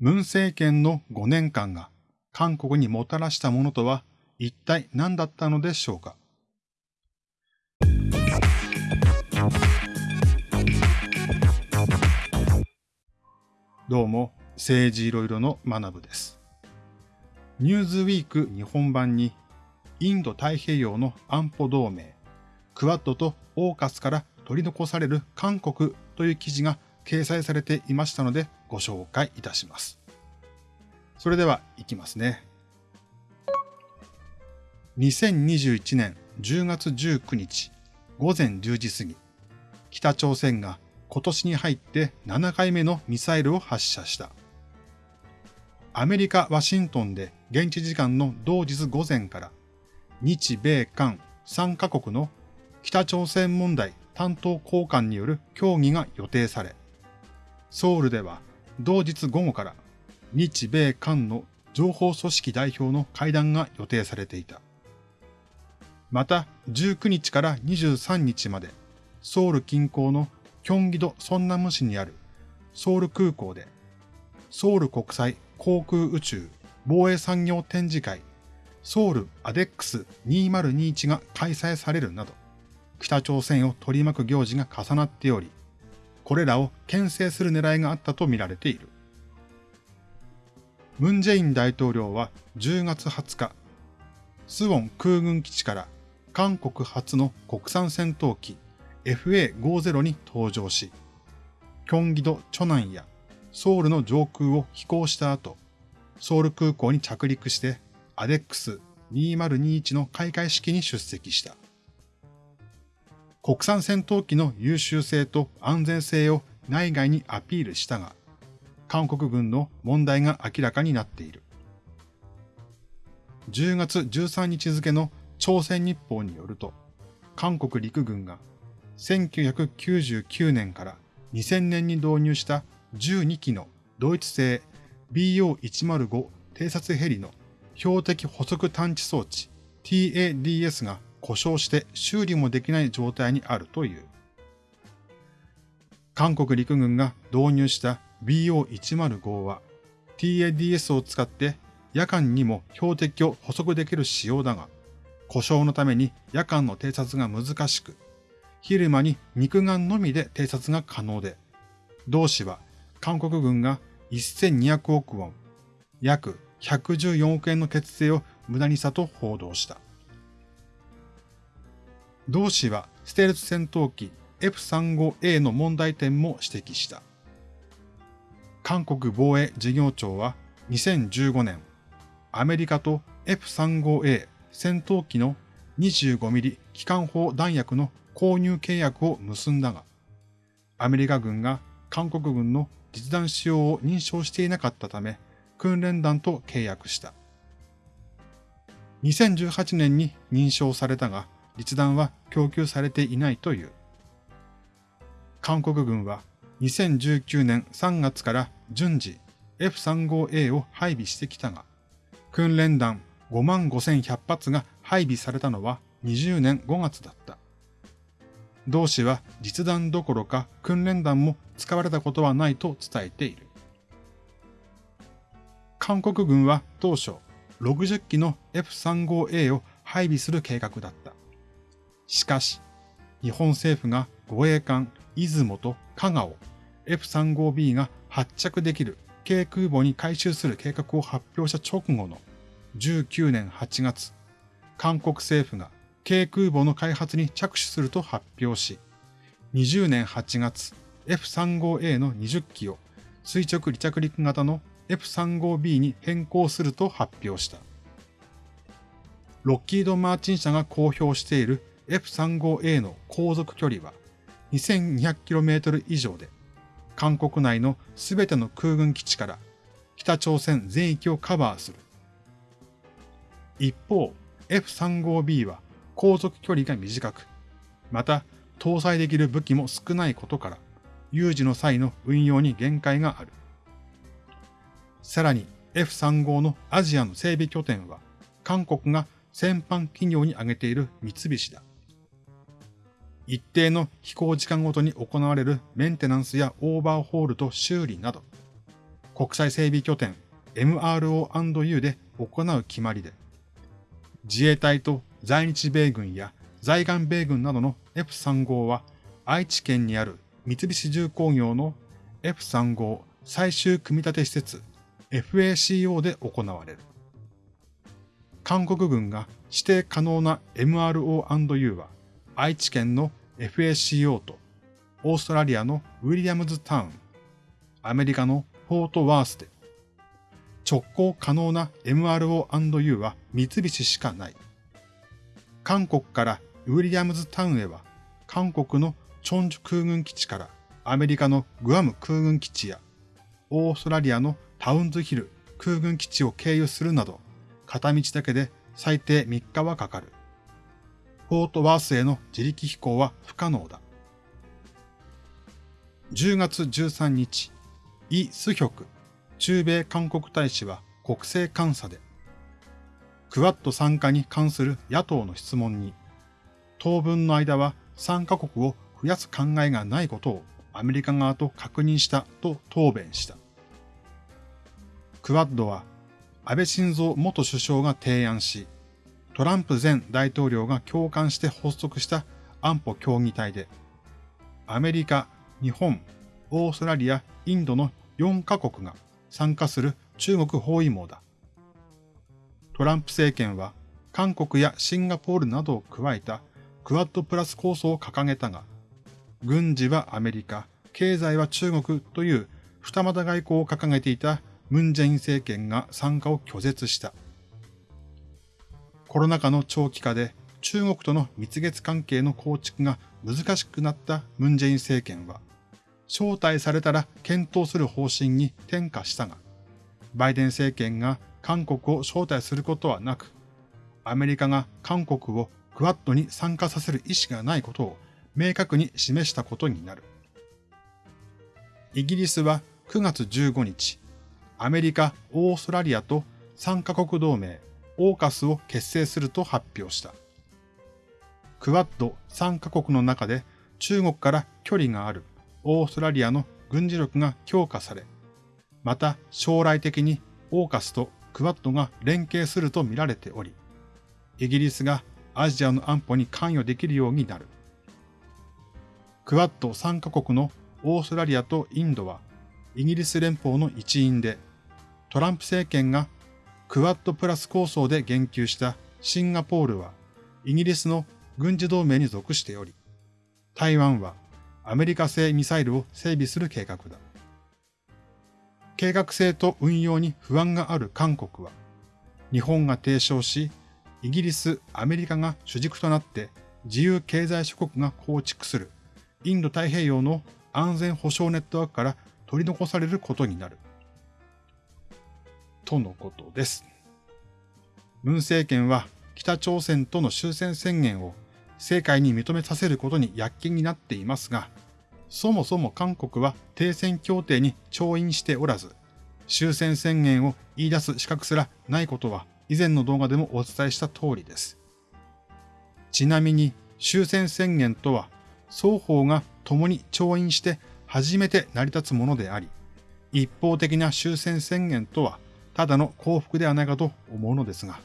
ムン政権の5年間が韓国にもたらしたものとは一体何だったのでしょうか？どうも、政治いろいろの学部です。ニューズウィーク日本版にインド太平洋の安保同盟、クワッドとオーカスから取り残される韓国という記事が掲載されていましたのでご紹介いたします。それでは行きますね。2021年10月19日午前10時過ぎ、北朝鮮が今年に入って7回目のミサイルを発射した。アメリカ・ワシントンで現地時間の同日午前から日米韓3カ国の北朝鮮問題担当高官による協議が予定され、ソウルでは同日午後から日米韓の情報組織代表の会談が予定されていた。また19日から23日までソウル近郊のキョンギドソンナム市にあるソウル空港でソウル国際航空宇宙防衛産業展示会ソウルアデックス2021が開催されるなど北朝鮮を取り巻く行事が重なっており、これらを牽制する狙いがあったとみられている。ムンジェイン大統領は10月20日、スウォン空軍基地から韓国初の国産戦闘機 FA50 に登場し、キョンギド・チョナンやソウルの上空を飛行した後、ソウル空港に着陸してアデックス2021の開会式に出席した。国産戦闘機の優秀性と安全性を内外にアピールしたが、韓国軍の問題が明らかになっている。10月13日付の朝鮮日報によると、韓国陸軍が1999年から2000年に導入した12機のドイツ製 BO105 偵察ヘリの標的捕捉探知装置 TADS が故障して修理もできない状態にあるという。韓国陸軍が導入した BO105 は TADS を使って夜間にも標的を捕捉できる仕様だが、故障のために夜間の偵察が難しく、昼間に肉眼のみで偵察が可能で、同氏は韓国軍が1200億ウォン、約114億円の決定を無駄にしたと報道した。同氏はステルス戦闘機 F35A の問題点も指摘した。韓国防衛事業庁は2015年、アメリカと F35A 戦闘機の 25mm 機関砲弾薬の購入契約を結んだが、アメリカ軍が韓国軍の実弾使用を認証していなかったため、訓練団と契約した。2018年に認証されたが、実弾は供給されていないという。韓国軍は2019年3月から順次 F35A を配備してきたが、訓練弾5万5100発が配備されたのは20年5月だった。同氏は実弾どころか訓練弾も使われたことはないと伝えている。韓国軍は当初60機の F35A を配備する計画だった。しかし、日本政府が護衛艦出雲と香川を F35B が発着できる軽空母に改修する計画を発表した直後の19年8月、韓国政府が軽空母の開発に着手すると発表し、20年8月、F35A の20機を垂直離着陸型の F35B に変更すると発表した。ロッキード・マーチン社が公表している F35A の航続距離は 2200km 以上で、韓国内のすべての空軍基地から北朝鮮全域をカバーする。一方、F35B は航続距離が短く、また搭載できる武器も少ないことから、有事の際の運用に限界がある。さらに F35 のアジアの整備拠点は、韓国が戦犯企業に挙げている三菱だ。一定の飛行時間ごとに行われるメンテナンスやオーバーホールと修理など、国際整備拠点 MRO&U で行う決まりで、自衛隊と在日米軍や在岸米軍などの F35 は愛知県にある三菱重工業の F35 最終組み立て施設 FACO で行われる。韓国軍が指定可能な MRO&U は愛知県の FACO とオーストラリアのウィリアムズタウン、アメリカのフォートワースで直行可能な MRO&U は三菱しかない。韓国からウィリアムズタウンへは韓国のチョンジュ空軍基地からアメリカのグアム空軍基地やオーストラリアのタウンズヒル空軍基地を経由するなど片道だけで最低3日はかかる。フォートワースへの自力飛行は不可能だ。10月13日、イ・スヒョク中米韓国大使は国政監査で、クワッド参加に関する野党の質問に、当分の間は参加国を増やす考えがないことをアメリカ側と確認したと答弁した。クワッドは安倍晋三元首相が提案し、トランプ前大統領が共感して発足した安保協議体で、アメリカ、日本、オーストラリア、インドの4カ国が参加する中国包囲網だ。トランプ政権は韓国やシンガポールなどを加えたクワッドプラス構想を掲げたが、軍事はアメリカ、経済は中国という二股外交を掲げていたムン・ジェイン政権が参加を拒絶した。コロナ禍の長期化で中国との蜜月関係の構築が難しくなったムン・ジェイン政権は、招待されたら検討する方針に転嫁したが、バイデン政権が韓国を招待することはなく、アメリカが韓国をクワッドに参加させる意思がないことを明確に示したことになる。イギリスは9月15日、アメリカ、オーストラリアと3カ国同盟、オーカスを結成すると発表した。クワッド3カ国の中で中国から距離があるオーストラリアの軍事力が強化され、また将来的にオーカスとクワッドが連携すると見られており、イギリスがアジアの安保に関与できるようになる。クワッド3カ国のオーストラリアとインドはイギリス連邦の一員で、トランプ政権がクワッドプラス構想で言及したシンガポールはイギリスの軍事同盟に属しており、台湾はアメリカ製ミサイルを整備する計画だ。計画性と運用に不安がある韓国は、日本が提唱し、イギリス、アメリカが主軸となって自由経済諸国が構築するインド太平洋の安全保障ネットワークから取り残されることになる。とのことです。文政権は北朝鮮との終戦宣言を世界に認めさせることに躍起になっていますが、そもそも韓国は停戦協定に調印しておらず、終戦宣言を言い出す資格すらないことは以前の動画でもお伝えした通りです。ちなみに終戦宣言とは双方が共に調印して初めて成り立つものであり、一方的な終戦宣言とはただの幸福ではないかと思うのですが。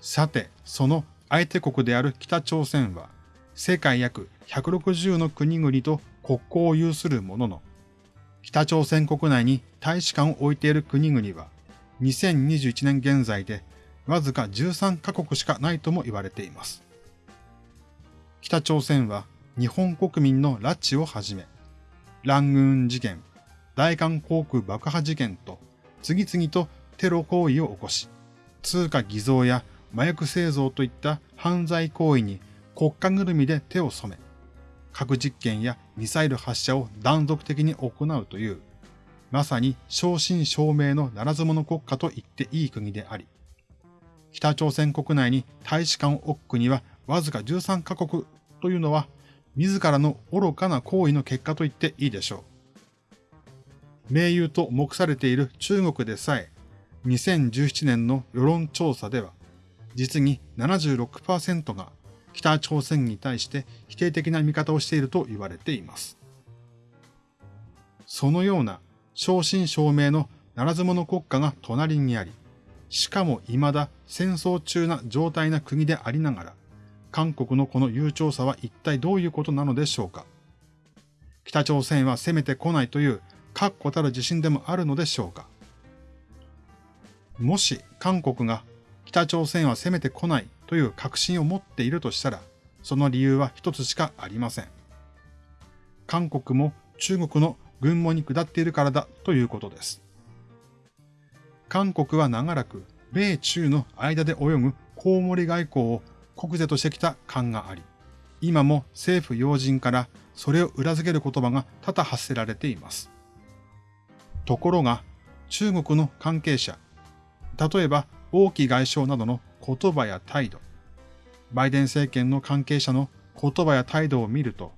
さて、その相手国である北朝鮮は世界約160の国々と国交を有するものの、北朝鮮国内に大使館を置いている国々は2021年現在でわずか13カ国しかないとも言われています。北朝鮮は日本国民の拉致をはじめ、ラングーン事件、大韓航空爆破事件と次々とテロ行為を起こし、通貨偽造や麻薬製造といった犯罪行為に国家ぐるみで手を染め、核実験やミサイル発射を断続的に行うという、まさに正真正銘のならず者国家と言っていい国であり、北朝鮮国内に大使館を置く国はわずか13カ国というのは、自らの愚かな行為の結果と言っていいでしょう。盟友と目されている中国でさえ、2017年の世論調査では、実に76%が北朝鮮に対して否定的な見方をしていると言われています。そのような正真正銘のならず者国家が隣にあり、しかも未だ戦争中な状態な国でありながら、韓国のこの悠長さは一体どういうことなのでしょうか北朝鮮は攻めてこないという確固たる自信でもあるのでしょうかもし韓国が北朝鮮は攻めてこないという確信を持っているとしたら、その理由は一つしかありません。韓国も中国の軍門に下っているからだということです。韓国は長らく米中の間で泳ぐコウモリ外交を国是としてきた感があり、今も政府要人からそれを裏付ける言葉が多々発せられています。ところが、中国の関係者、例えば王毅外相などの言葉や態度、バイデン政権の関係者の言葉や態度を見ると、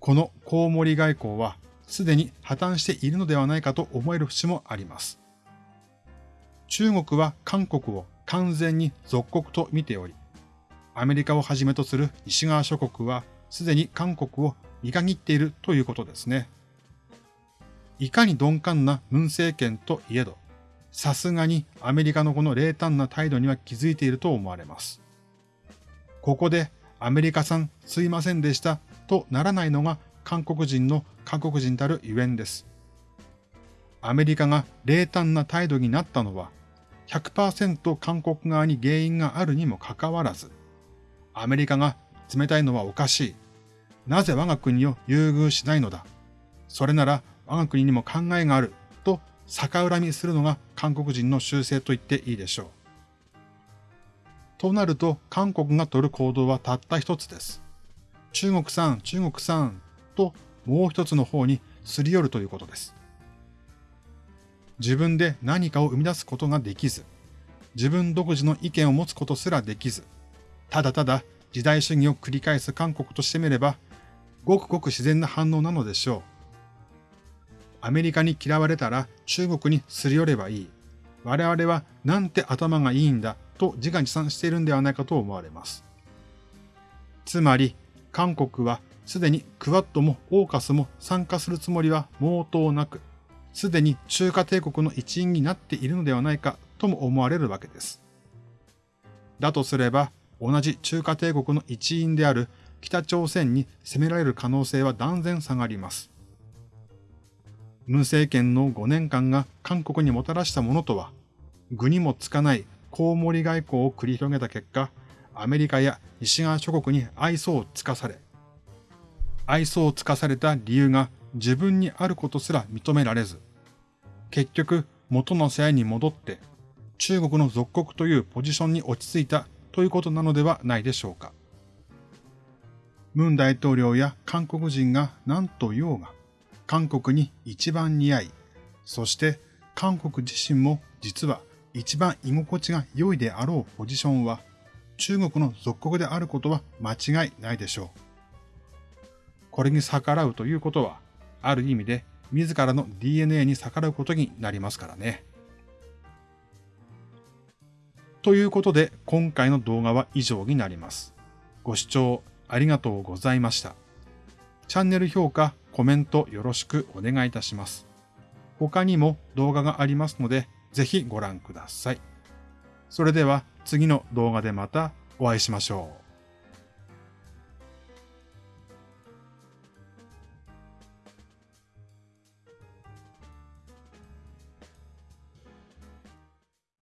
このコウモリ外交はすでに破綻しているのではないかと思える節もあります。中国は韓国を完全に属国と見ており、アメリカをはじめとする西側諸国はすでに韓国を見限っているということですね。いかに鈍感な文政権といえど、さすがにアメリカのこの冷淡な態度には気づいていると思われます。ここでアメリカさんすいませんでしたとならないのが韓国人の韓国人たるゆえんです。アメリカが冷淡な態度になったのは100%韓国側に原因があるにもかかわらず、アメリカが冷たいのはおかしい。なぜ我が国を優遇しないのだ。それなら我が国にも考えがあると逆恨みするのが韓国人の習性と言っていいでしょう。となると韓国が取る行動はたった一つです。中国産、中国産ともう一つの方にすり寄るということです。自分で何かを生み出すことができず、自分独自の意見を持つことすらできず、ただただ時代主義を繰り返す韓国としてみれば、ごくごく自然な反応なのでしょう。アメリカに嫌われたら中国にすり寄ればいい。我々はなんて頭がいいんだと自画自賛しているんではないかと思われます。つまり、韓国はすでにクワッドもオーカスも参加するつもりは毛頭なく、すでに中華帝国の一員になっているのではないかとも思われるわけです。だとすれば、同じ中華帝国の一員である北朝鮮に攻められる可能性は断然下がります。文政権の5年間が韓国にもたらしたものとは、具にもつかないコウモリ外交を繰り広げた結果、アメリカや西側諸国に愛想をつかされ、愛想をつかされた理由が自分にあることすら認められず、結局元の世話に戻って中国の属国というポジションに落ち着いたということなのではないでしょうか。ムン大統領や韓国人が何と言おうが、韓国に一番似合い、そして韓国自身も実は一番居心地が良いであろうポジションは中国の属国であることは間違いないでしょう。これに逆らうということは、ある意味で自らの DNA に逆らうことになりますからね。ということで今回の動画は以上になります。ご視聴ありがとうございました。チャンネル評価、コメントよろしくお願いいたします。他にも動画がありますので、ぜひご覧ください。それでは次の動画でまたお会いしましょう。